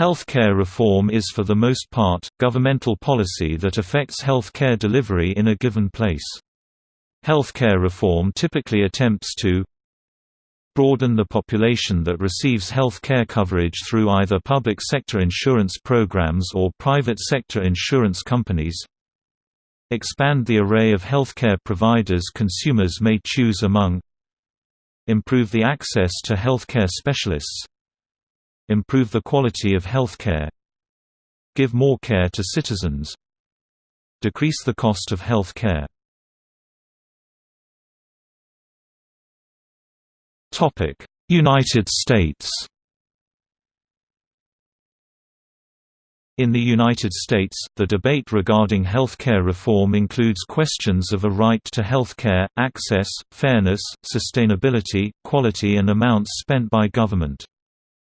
Healthcare reform is for the most part, governmental policy that affects healthcare delivery in a given place. Healthcare reform typically attempts to broaden the population that receives health care coverage through either public sector insurance programs or private sector insurance companies. Expand the array of healthcare providers consumers may choose among. Improve the access to healthcare specialists improve the quality of healthcare give more care to citizens decrease the cost of health care United States In the United States, the debate regarding health care reform includes questions of a right to health care, access, fairness, sustainability, quality and amounts spent by government.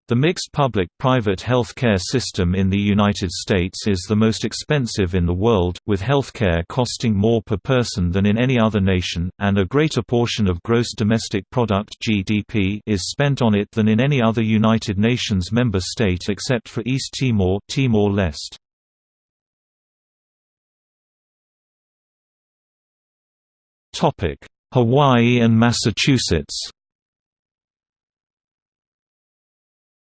The mixed public-private healthcare system in the United States is the most expensive in the world, with healthcare costing more per person than in any other nation, and a greater portion of gross domestic product (GDP) is spent on it than in any other United Nations member state except for East Timor, Timor-Leste. Topic: Hawaii and Massachusetts.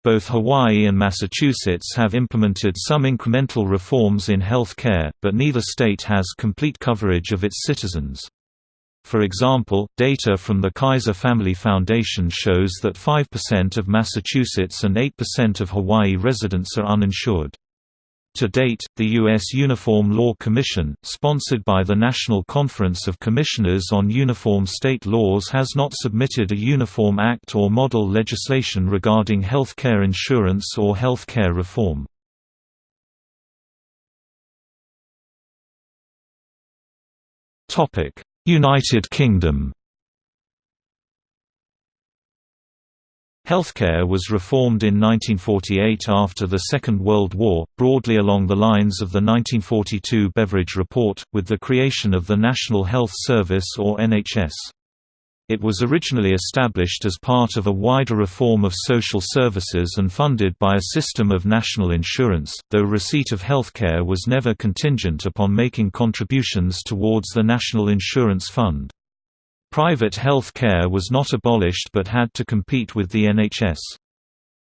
Both Hawaii and Massachusetts have implemented some incremental reforms in health care, but neither state has complete coverage of its citizens. For example, data from the Kaiser Family Foundation shows that 5% of Massachusetts and 8% of Hawaii residents are uninsured. To date, the U.S. Uniform Law Commission, sponsored by the National Conference of Commissioners on Uniform State Laws has not submitted a Uniform Act or model legislation regarding health care insurance or health care reform. United Kingdom Healthcare was reformed in 1948 after the Second World War, broadly along the lines of the 1942 Beveridge Report, with the creation of the National Health Service or NHS. It was originally established as part of a wider reform of social services and funded by a system of national insurance, though receipt of healthcare was never contingent upon making contributions towards the National Insurance Fund. Private health care was not abolished but had to compete with the NHS.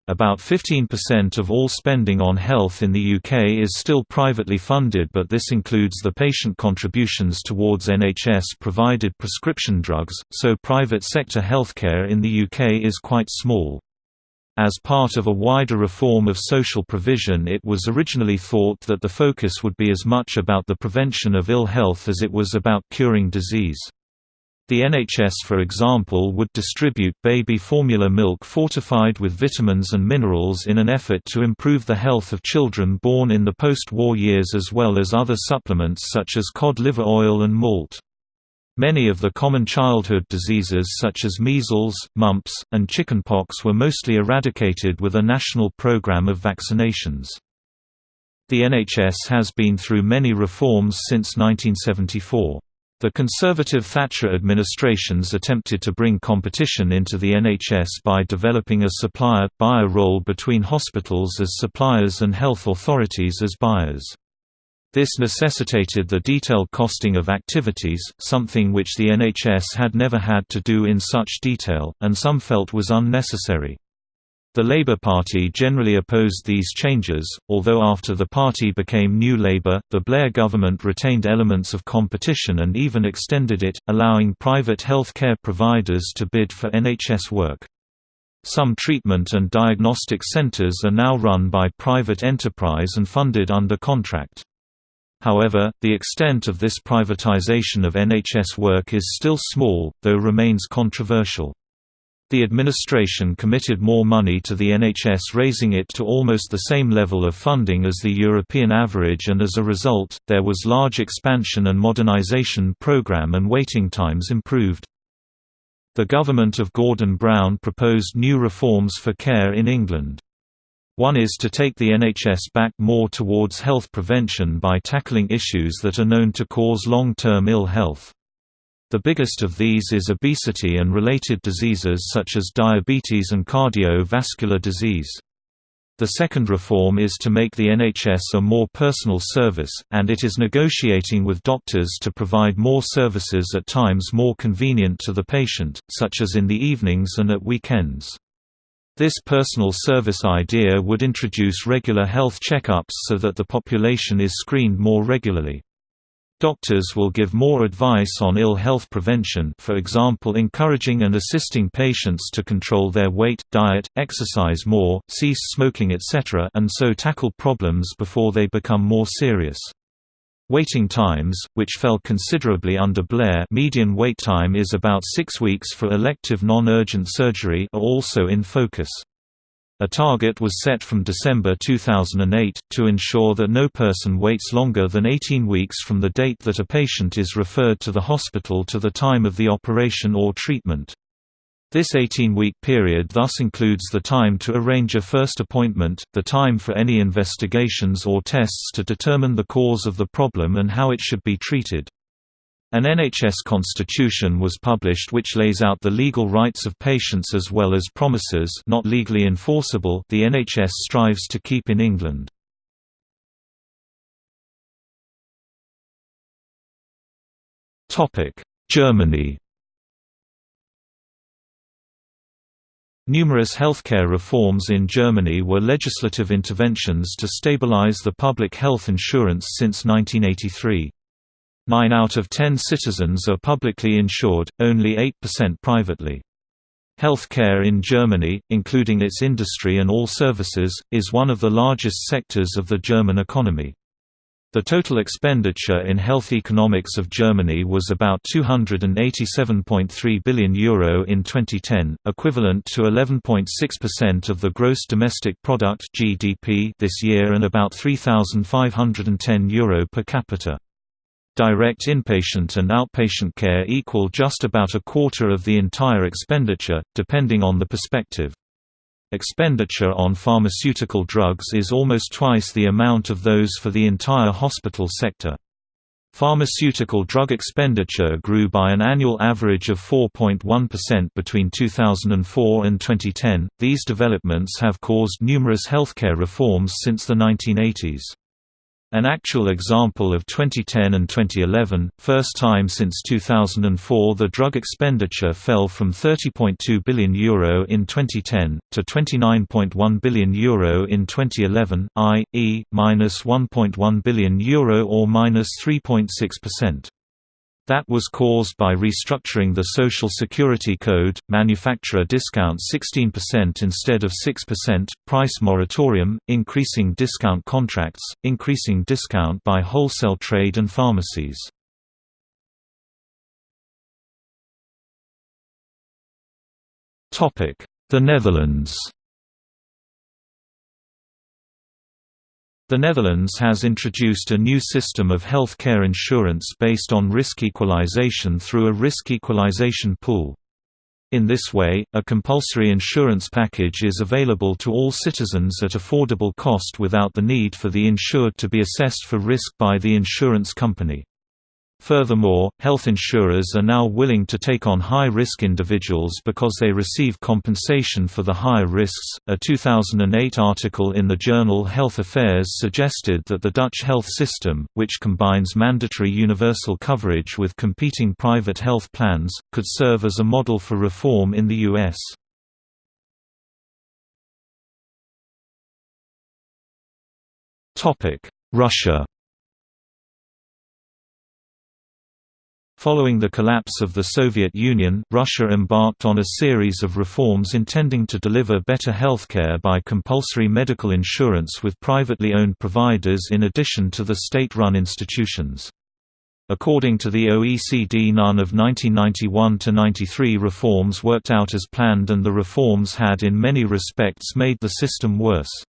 About 15% of all spending on health in the UK is still privately funded but this includes the patient contributions towards NHS-provided prescription drugs, so private sector healthcare in the UK is quite small. As part of a wider reform of social provision it was originally thought that the focus would be as much about the prevention of ill health as it was about curing disease. The NHS for example would distribute baby formula milk fortified with vitamins and minerals in an effort to improve the health of children born in the post-war years as well as other supplements such as cod liver oil and malt. Many of the common childhood diseases such as measles, mumps, and chickenpox were mostly eradicated with a national program of vaccinations. The NHS has been through many reforms since 1974. The conservative Thatcher administrations attempted to bring competition into the NHS by developing a supplier-buyer role between hospitals as suppliers and health authorities as buyers. This necessitated the detailed costing of activities, something which the NHS had never had to do in such detail, and some felt was unnecessary. The Labour Party generally opposed these changes, although after the party became New Labour, the Blair government retained elements of competition and even extended it, allowing private health care providers to bid for NHS work. Some treatment and diagnostic centres are now run by private enterprise and funded under contract. However, the extent of this privatization of NHS work is still small, though remains controversial. The administration committed more money to the NHS raising it to almost the same level of funding as the European average and as a result, there was large expansion and modernisation programme and waiting times improved. The government of Gordon Brown proposed new reforms for care in England. One is to take the NHS back more towards health prevention by tackling issues that are known to cause long-term ill health. The biggest of these is obesity and related diseases such as diabetes and cardiovascular disease. The second reform is to make the NHS a more personal service, and it is negotiating with doctors to provide more services at times more convenient to the patient, such as in the evenings and at weekends. This personal service idea would introduce regular health checkups so that the population is screened more regularly. Doctors will give more advice on ill health prevention for example encouraging and assisting patients to control their weight, diet, exercise more, cease smoking etc. and so tackle problems before they become more serious. Waiting times, which fell considerably under Blair median wait time is about six weeks for elective non-urgent surgery are also in focus. A target was set from December 2008, to ensure that no person waits longer than 18 weeks from the date that a patient is referred to the hospital to the time of the operation or treatment. This 18-week period thus includes the time to arrange a first appointment, the time for any investigations or tests to determine the cause of the problem and how it should be treated. An NHS constitution was published which lays out the legal rights of patients as well as promises not legally enforceable the NHS strives to keep in England. Germany Numerous healthcare reforms in Germany were legislative interventions to stabilize the public health insurance since 1983. Nine out of ten citizens are publicly insured, only 8% privately. Healthcare in Germany, including its industry and all services, is one of the largest sectors of the German economy. The total expenditure in health economics of Germany was about €287.3 billion Euro in 2010, equivalent to 11.6% of the gross domestic product (GDP) this year and about €3,510 Euro per capita. Direct inpatient and outpatient care equal just about a quarter of the entire expenditure, depending on the perspective. Expenditure on pharmaceutical drugs is almost twice the amount of those for the entire hospital sector. Pharmaceutical drug expenditure grew by an annual average of 4.1% between 2004 and 2010. These developments have caused numerous healthcare reforms since the 1980s. An actual example of 2010 and 2011, first time since 2004 the drug expenditure fell from €30.2 billion Euro in 2010, to €29.1 billion Euro in 2011, i.e., minus €1.1 billion Euro or minus 3.6%. That was caused by restructuring the Social Security Code, manufacturer discount 16% instead of 6%, price moratorium, increasing discount contracts, increasing discount by wholesale trade and pharmacies. The Netherlands The Netherlands has introduced a new system of health care insurance based on risk equalization through a risk equalization pool. In this way, a compulsory insurance package is available to all citizens at affordable cost without the need for the insured to be assessed for risk by the insurance company. Furthermore, health insurers are now willing to take on high-risk individuals because they receive compensation for the higher risks. A 2008 article in the journal Health Affairs suggested that the Dutch health system, which combines mandatory universal coverage with competing private health plans, could serve as a model for reform in the US. Topic: Russia Following the collapse of the Soviet Union, Russia embarked on a series of reforms intending to deliver better healthcare by compulsory medical insurance with privately owned providers in addition to the state-run institutions. According to the OECD none of 1991–93 reforms worked out as planned and the reforms had in many respects made the system worse.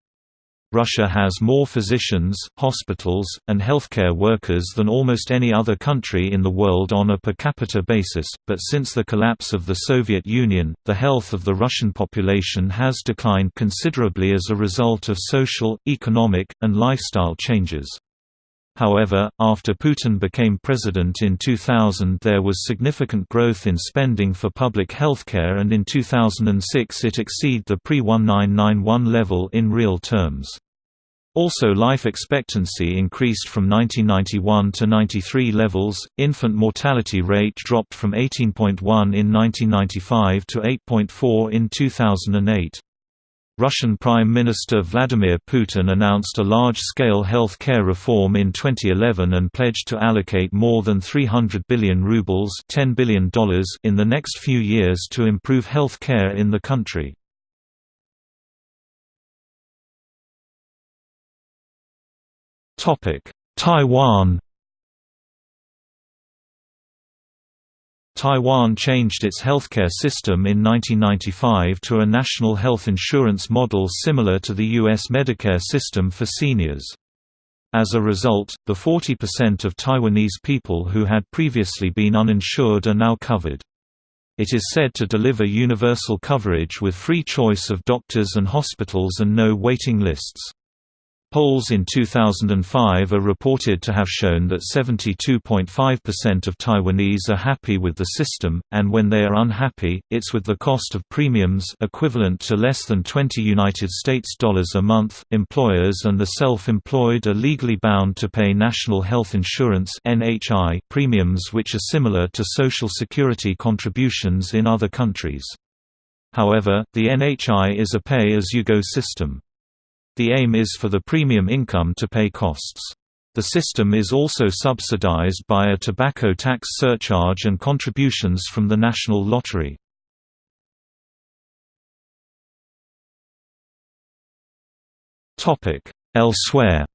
Russia has more physicians, hospitals, and healthcare workers than almost any other country in the world on a per capita basis, but since the collapse of the Soviet Union, the health of the Russian population has declined considerably as a result of social, economic, and lifestyle changes. However, after Putin became president in 2000 there was significant growth in spending for public healthcare and in 2006 it exceeded the pre-1991 level in real terms. Also life expectancy increased from 1991 to 93 levels, infant mortality rate dropped from 18.1 in 1995 to 8.4 in 2008. Russian Prime Minister Vladimir Putin announced a large-scale health care reform in 2011 and pledged to allocate more than 300 billion rubles $10 billion in the next few years to improve health care in the country. Taiwan Taiwan changed its healthcare system in 1995 to a national health insurance model similar to the U.S. Medicare system for seniors. As a result, the 40% of Taiwanese people who had previously been uninsured are now covered. It is said to deliver universal coverage with free choice of doctors and hospitals and no waiting lists. Polls in 2005 are reported to have shown that 72.5% of Taiwanese are happy with the system, and when they are unhappy, it's with the cost of premiums equivalent to less than 20 United States dollars a month. Employers and the self-employed are legally bound to pay national health insurance (NHI) premiums which are similar to social security contributions in other countries. However, the NHI is a pay-as-you-go system. The aim is for the premium income to pay costs. The system is also subsidized by a tobacco tax surcharge and contributions from the national lottery. Elsewhere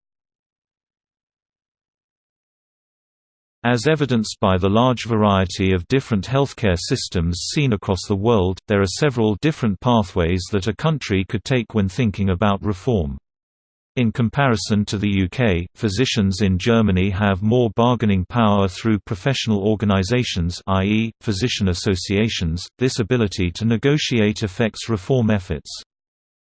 As evidenced by the large variety of different healthcare systems seen across the world, there are several different pathways that a country could take when thinking about reform. In comparison to the UK, physicians in Germany have more bargaining power through professional organisations i.e., physician associations, this ability to negotiate affects reform efforts.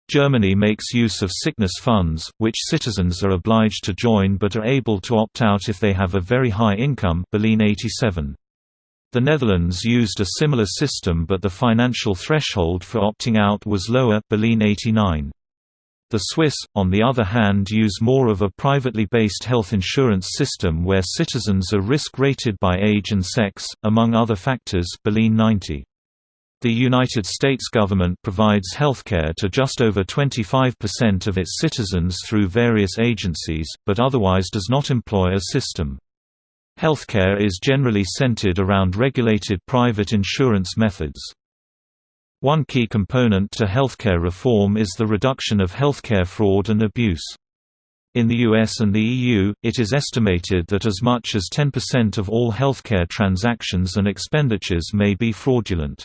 Germany makes use of sickness funds, which citizens are obliged to join but are able to opt out if they have a very high income Berlin 87. The Netherlands used a similar system but the financial threshold for opting out was lower Berlin 89. The Swiss, on the other hand use more of a privately based health insurance system where citizens are risk-rated by age and sex, among other factors Berlin 90. The United States government provides healthcare to just over 25% of its citizens through various agencies, but otherwise does not employ a system. Healthcare is generally centered around regulated private insurance methods. One key component to healthcare reform is the reduction of healthcare fraud and abuse. In the US and the EU, it is estimated that as much as 10% of all healthcare transactions and expenditures may be fraudulent.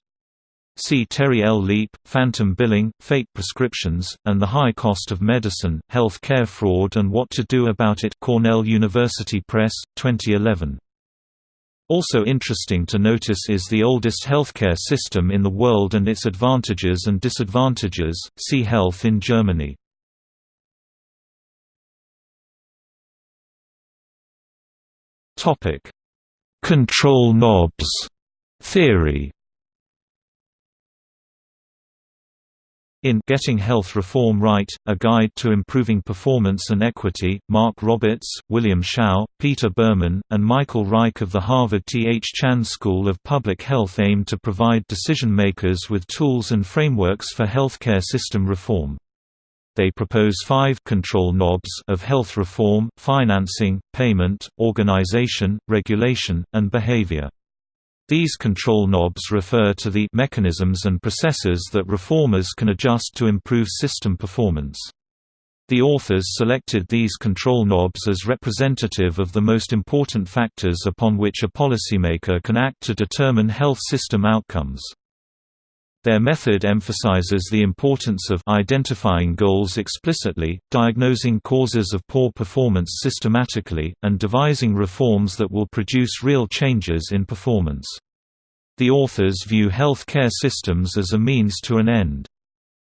See Terry L. Leap, Phantom Billing, Fake Prescriptions, and the High Cost of Medicine, Health Care Fraud and What to Do About It Cornell University Press, 2011. Also interesting to notice is the oldest healthcare system in the world and its advantages and disadvantages, see Health in Germany. Control knobs theory In Getting Health Reform Right, A Guide to Improving Performance and Equity, Mark Roberts, William Hsiao, Peter Berman, and Michael Reich of the Harvard T. H. Chan School of Public Health aim to provide decision-makers with tools and frameworks for healthcare system reform. They propose five control knobs of health reform, financing, payment, organization, regulation, and behavior. These control knobs refer to the mechanisms and processes that reformers can adjust to improve system performance. The authors selected these control knobs as representative of the most important factors upon which a policymaker can act to determine health system outcomes. Their method emphasizes the importance of identifying goals explicitly, diagnosing causes of poor performance systematically, and devising reforms that will produce real changes in performance. The authors view health care systems as a means to an end.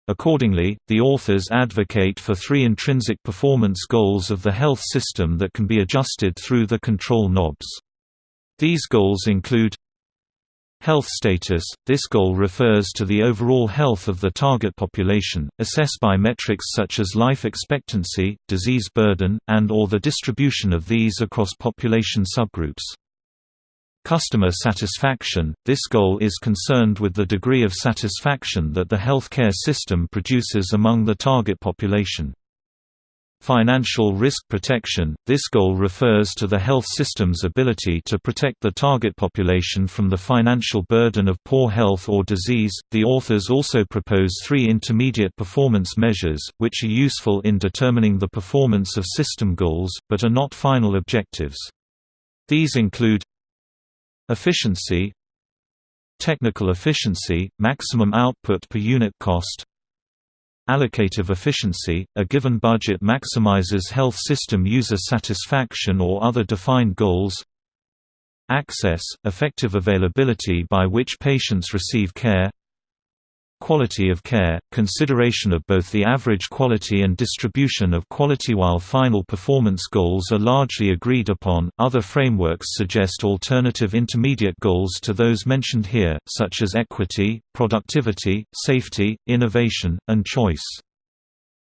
Accordingly, the authors advocate for three intrinsic performance goals of the health system that can be adjusted through the control knobs. These goals include Health status – This goal refers to the overall health of the target population, assessed by metrics such as life expectancy, disease burden, and or the distribution of these across population subgroups. Customer satisfaction – This goal is concerned with the degree of satisfaction that the healthcare system produces among the target population. Financial risk protection – This goal refers to the health system's ability to protect the target population from the financial burden of poor health or disease. The authors also propose three intermediate performance measures, which are useful in determining the performance of system goals, but are not final objectives. These include Efficiency Technical efficiency, maximum output per unit cost Allocative efficiency – A given budget maximizes health system user satisfaction or other defined goals. Access – Effective availability by which patients receive care Quality of care – consideration of both the average quality and distribution of quality While final performance goals are largely agreed upon, other frameworks suggest alternative intermediate goals to those mentioned here, such as equity, productivity, safety, innovation, and choice.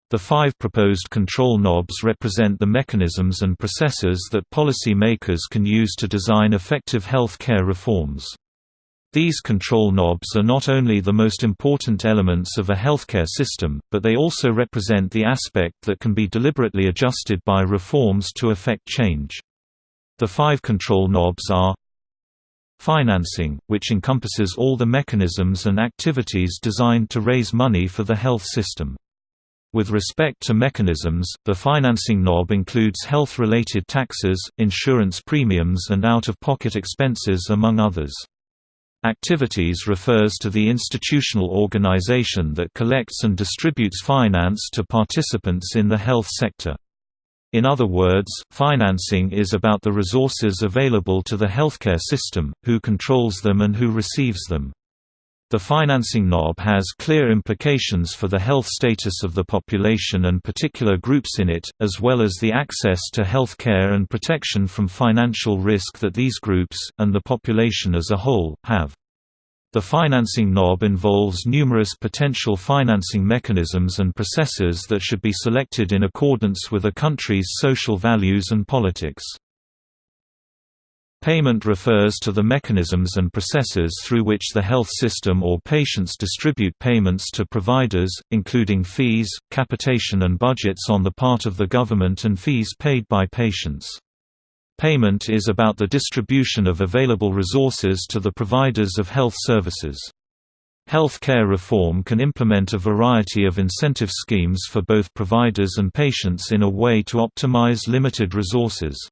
The five proposed control knobs represent the mechanisms and processes that policy makers can use to design effective health care reforms. These control knobs are not only the most important elements of a healthcare system, but they also represent the aspect that can be deliberately adjusted by reforms to affect change. The five control knobs are Financing, which encompasses all the mechanisms and activities designed to raise money for the health system. With respect to mechanisms, the financing knob includes health-related taxes, insurance premiums and out-of-pocket expenses among others. Activities refers to the institutional organization that collects and distributes finance to participants in the health sector. In other words, financing is about the resources available to the healthcare system, who controls them and who receives them. The financing knob has clear implications for the health status of the population and particular groups in it, as well as the access to health care and protection from financial risk that these groups, and the population as a whole, have. The financing knob involves numerous potential financing mechanisms and processes that should be selected in accordance with a country's social values and politics. Payment refers to the mechanisms and processes through which the health system or patients distribute payments to providers, including fees, capitation and budgets on the part of the government and fees paid by patients. Payment is about the distribution of available resources to the providers of health services. Healthcare reform can implement a variety of incentive schemes for both providers and patients in a way to optimize limited resources.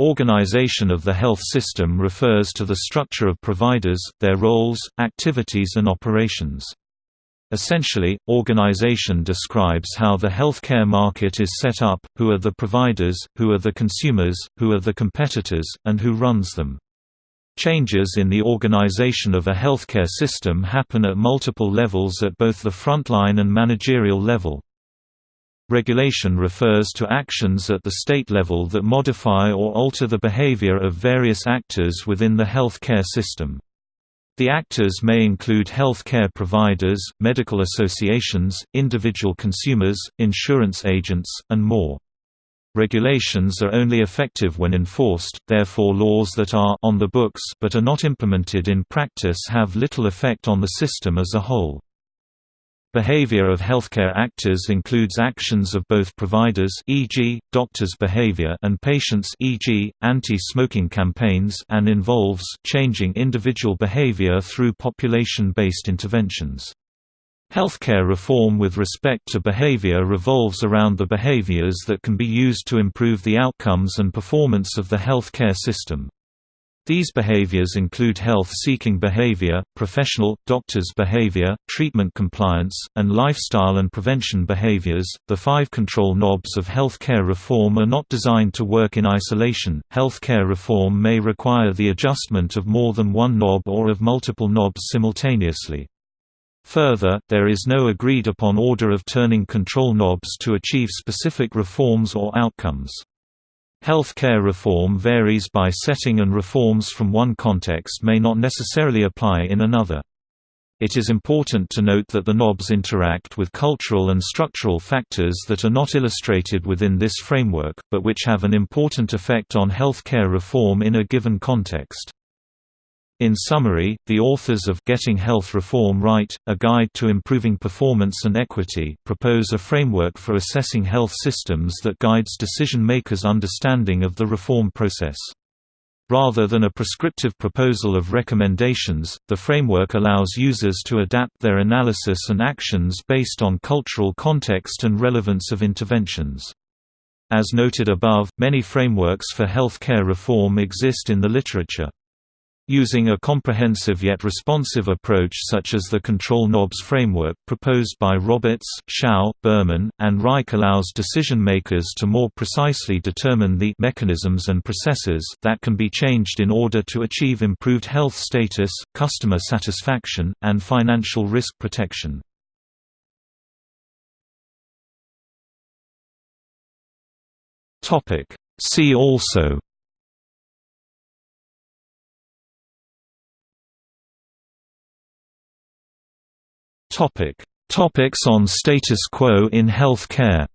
Organization of the health system refers to the structure of providers, their roles, activities and operations. Essentially, organization describes how the healthcare market is set up, who are the providers, who are the consumers, who are the competitors, and who runs them. Changes in the organization of a healthcare system happen at multiple levels at both the frontline and managerial level. Regulation refers to actions at the state level that modify or alter the behavior of various actors within the healthcare system. The actors may include health care providers, medical associations, individual consumers, insurance agents, and more. Regulations are only effective when enforced, therefore laws that are on the books but are not implemented in practice have little effect on the system as a whole. Behavior of healthcare actors includes actions of both providers e.g., doctors' behavior and patients e.g., anti-smoking campaigns and involves changing individual behavior through population-based interventions. Healthcare reform with respect to behavior revolves around the behaviors that can be used to improve the outcomes and performance of the healthcare system. These behaviors include health-seeking behavior, professional, doctors' behavior, treatment compliance, and lifestyle and prevention behaviors. The five control knobs of healthcare reform are not designed to work in isolation. Healthcare reform may require the adjustment of more than one knob or of multiple knobs simultaneously. Further, there is no agreed-upon order of turning control knobs to achieve specific reforms or outcomes. Healthcare reform varies by setting and reforms from one context may not necessarily apply in another. It is important to note that the knobs interact with cultural and structural factors that are not illustrated within this framework, but which have an important effect on healthcare reform in a given context. In summary, the authors of Getting Health Reform Right, A Guide to Improving Performance and Equity propose a framework for assessing health systems that guides decision-makers' understanding of the reform process. Rather than a prescriptive proposal of recommendations, the framework allows users to adapt their analysis and actions based on cultural context and relevance of interventions. As noted above, many frameworks for health care reform exist in the literature. Using a comprehensive yet responsive approach such as the control knobs framework proposed by Roberts, Hsiao, Berman, and Reich allows decision makers to more precisely determine the mechanisms and processes that can be changed in order to achieve improved health status, customer satisfaction, and financial risk protection. See also Topic: Topics on status quo in health care.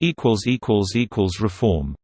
Equals equals equals reform.